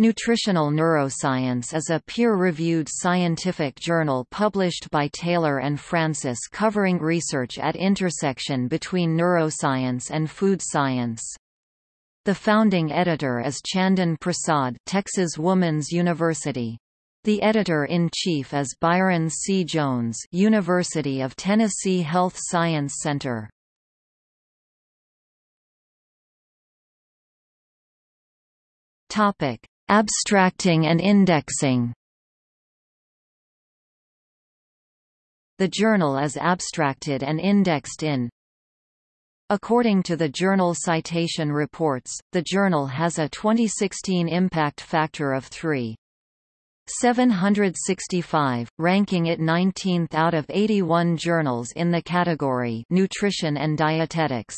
Nutritional Neuroscience is a peer-reviewed scientific journal published by Taylor and Francis covering research at intersection between neuroscience and food science. The founding editor is Chandan Prasad Texas Woman's University. The editor-in-chief is Byron C. Jones University of Tennessee Health Science Center. Topic Abstracting and indexing. The journal is abstracted and indexed in. According to the Journal Citation Reports, the journal has a 2016 impact factor of 3.765, ranking it 19th out of 81 journals in the category Nutrition and Dietetics.